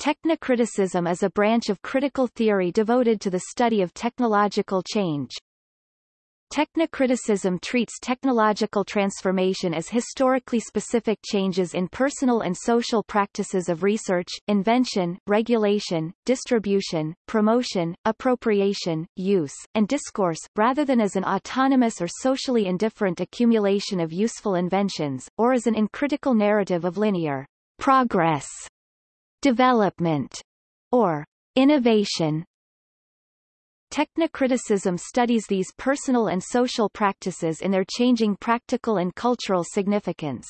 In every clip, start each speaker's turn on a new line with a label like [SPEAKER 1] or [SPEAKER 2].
[SPEAKER 1] Technocriticism is a branch of critical theory devoted to the study of technological change. Technocriticism treats technological transformation as historically specific changes in personal and social practices of research, invention, regulation, distribution, promotion, appropriation, use, and discourse, rather than as an autonomous or socially indifferent accumulation of useful inventions, or as an uncritical narrative of linear progress development, or innovation. Technocriticism studies these personal and social practices in their changing practical and cultural significance.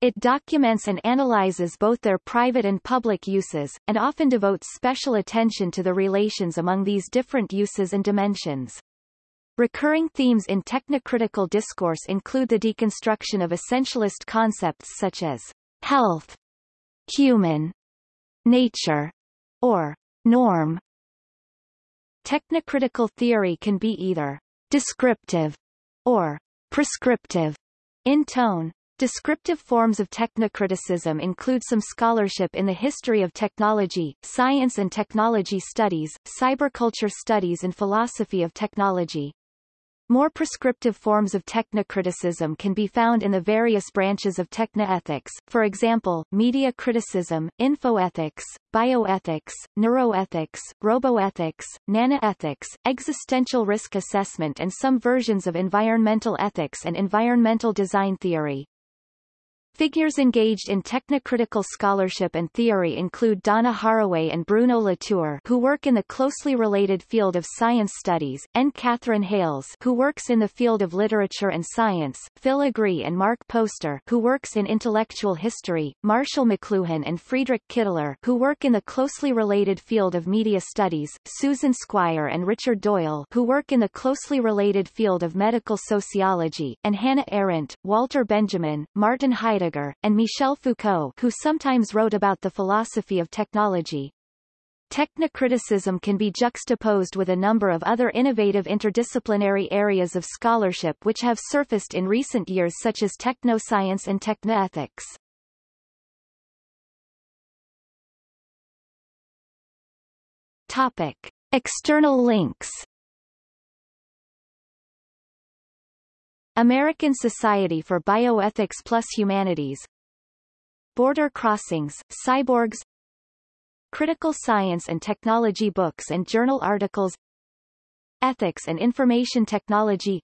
[SPEAKER 1] It documents and analyzes both their private and public uses, and often devotes special attention to the relations among these different uses and dimensions. Recurring themes in technocritical discourse include the deconstruction of essentialist concepts such as health, human, nature, or norm. Technocritical theory can be either descriptive or prescriptive in tone. Descriptive forms of technocriticism include some scholarship in the history of technology, science and technology studies, cyberculture studies and philosophy of technology. More prescriptive forms of technocriticism can be found in the various branches of technoethics, for example, media criticism, infoethics, bioethics, neuroethics, roboethics, nanoethics, existential risk assessment and some versions of environmental ethics and environmental design theory. Figures engaged in technocritical scholarship and theory include Donna Haraway and Bruno Latour who work in the closely related field of science studies, and Katherine Hayles who works in the field of literature and science, Phil Agre and Mark Poster who works in intellectual history, Marshall McLuhan and Friedrich Kittler who work in the closely related field of media studies, Susan Squier and Richard Doyle who work in the closely related field of medical sociology, and Hannah Arendt, Walter Benjamin, Martin Heidegger Heidegger, and Michel Foucault who sometimes wrote about the philosophy of technology. Technocriticism can be juxtaposed with a number of other innovative interdisciplinary areas of scholarship which have surfaced in recent years such as technoscience and technoethics. External links American Society for Bioethics plus Humanities Border Crossings, Cyborgs Critical Science and Technology books and journal articles Ethics and Information Technology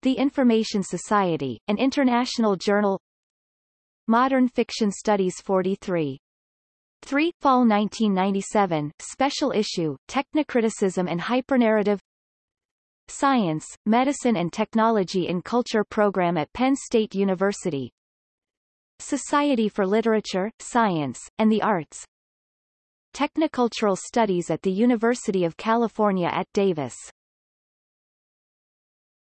[SPEAKER 1] The Information Society, an international journal Modern Fiction Studies 43 3. Fall 1997, Special Issue, Technocriticism and Hypernarrative Science, Medicine and Technology in Culture program at Penn State University. Society for Literature, Science, and the Arts. Technocultural Studies at the University of California at Davis